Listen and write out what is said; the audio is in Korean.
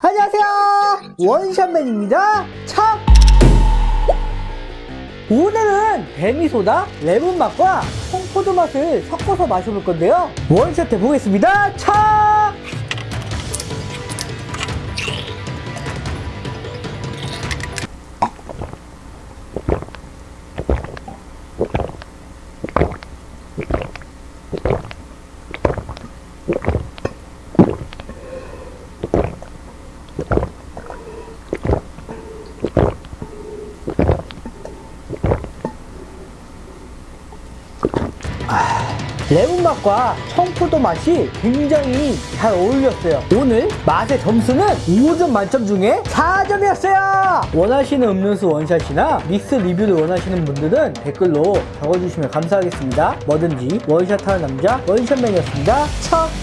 안녕하세요. 원샷맨입니다. 참. 오늘은 데미소다 레몬 맛과 홍포도 맛을 섞어서 마셔볼 건데요. 원샷 해 보겠습니다. 참 레몬 맛과 청포도 맛이 굉장히 잘 어울렸어요. 오늘 맛의 점수는 5점 만점 중에 4점이었어요. 원하시는 음료수 원샷이나 믹스 리뷰를 원하시는 분들은 댓글로 적어주시면 감사하겠습니다. 뭐든지 원샷하는 남자 원샷맨이었습니다. 참!